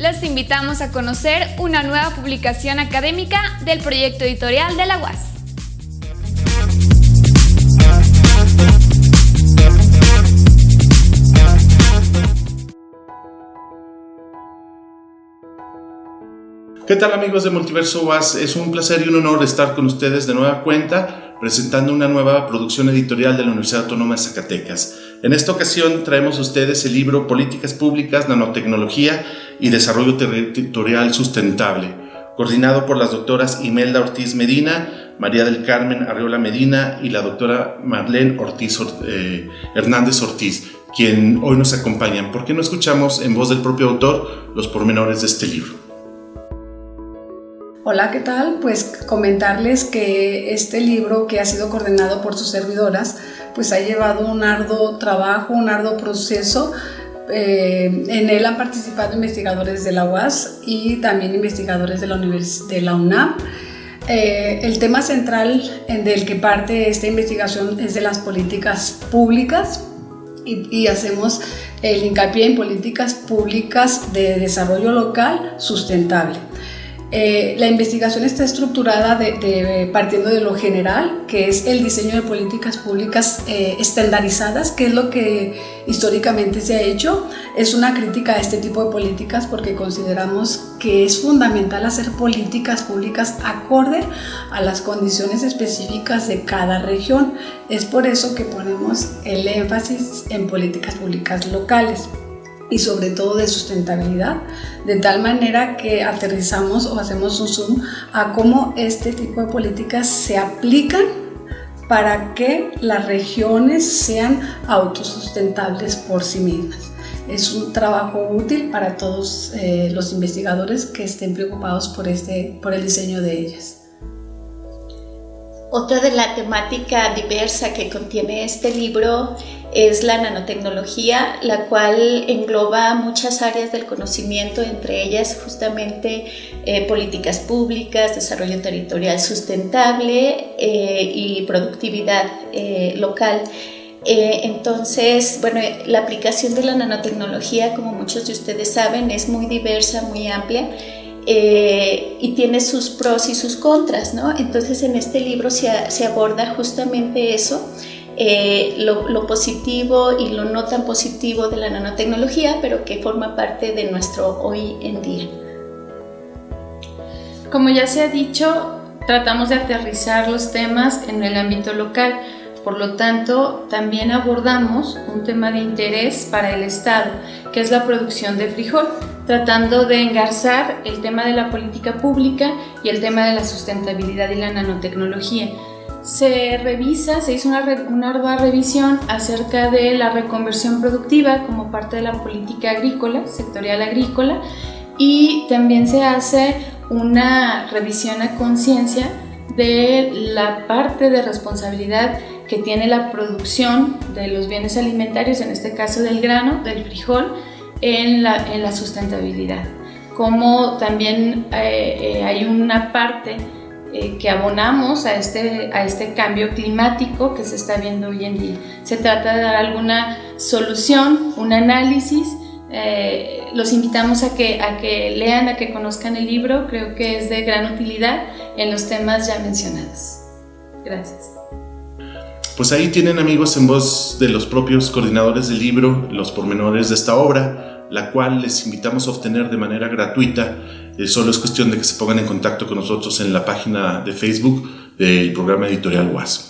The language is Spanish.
Les invitamos a conocer una nueva publicación académica del proyecto editorial de la UAS. ¿Qué tal amigos de Multiverso UAS? Es un placer y un honor estar con ustedes de nueva cuenta presentando una nueva producción editorial de la Universidad Autónoma de Zacatecas. En esta ocasión traemos a ustedes el libro Políticas Públicas, Nanotecnología y Desarrollo Territorial Sustentable, coordinado por las doctoras Imelda Ortiz Medina, María del Carmen Arreola Medina y la doctora Marlene Ortiz, eh, Hernández Ortiz, quien hoy nos acompañan. ¿Por qué no escuchamos en voz del propio autor los pormenores de este libro? Hola, ¿qué tal? Pues comentarles que este libro que ha sido coordinado por sus servidoras, pues ha llevado un arduo trabajo, un arduo proceso. Eh, en él han participado investigadores de la UAS y también investigadores de la, UNAM. Eh, el tema central del que parte esta investigación es de las políticas públicas y hacemos el hincapié en políticas públicas de desarrollo local sustentable. Eh, la investigación está estructurada de, partiendo de lo general, que es el diseño de políticas públicas eh, estandarizadas, que es lo que históricamente se ha hecho. Es una crítica a este tipo de políticas porque consideramos que es fundamental hacer políticas públicas acorde a las condiciones específicas de cada región. Es por eso que ponemos el énfasis en políticas públicas locales y sobre todo de sustentabilidad, de tal manera que aterrizamos o hacemos un zoom a cómo este tipo de políticas se aplican para que las regiones sean autosustentables por sí mismas. Es un trabajo útil para todos eh, los investigadores que estén preocupados por, este, por el diseño de ellas. Otra de la temática diversa que contiene este libro es la nanotecnología, la cual engloba muchas áreas del conocimiento, entre ellas justamente eh, políticas públicas, desarrollo territorial sustentable eh, y productividad eh, local. entonces, bueno, la aplicación de la nanotecnología, como muchos de ustedes saben, es muy diversa, muy amplia eh, y tiene sus pros y sus contras, ¿no? Entonces en este libro se, aborda justamente eso, eh, lo, positivo y lo no tan positivo de la nanotecnología, pero que forma parte de nuestro hoy en día. Como ya se ha dicho, tratamos de aterrizar los temas en el ámbito local, por lo tanto, también abordamos un tema de interés para el Estado, que es la producción de frijol tratando de engarzar el tema de la política pública y el tema de la sustentabilidad y la nanotecnología. Se revisa, se hizo una, una ardua revisión acerca de la reconversión productiva como parte de la política agrícola, sectorial agrícola, y también se hace una revisión a conciencia de la parte de responsabilidad que tiene la producción de los bienes alimentarios, en este caso del grano, del frijol, en la, en la sustentabilidad. Como también eh, eh, hay una parte eh, que abonamos a este, a este cambio climático que se está viendo hoy en día. Se trata de dar alguna solución, un análisis. los invitamos a que, a que lean, a que conozcan el libro. Creo que es de gran utilidad en los temas ya mencionados. Gracias. Pues ahí tienen amigos en voz de los propios coordinadores del libro los pormenores de esta obra, la cual les invitamos a obtener de manera gratuita. Eh, solo es cuestión de que se pongan en contacto con nosotros en la página de Facebook del programa editorial WAS.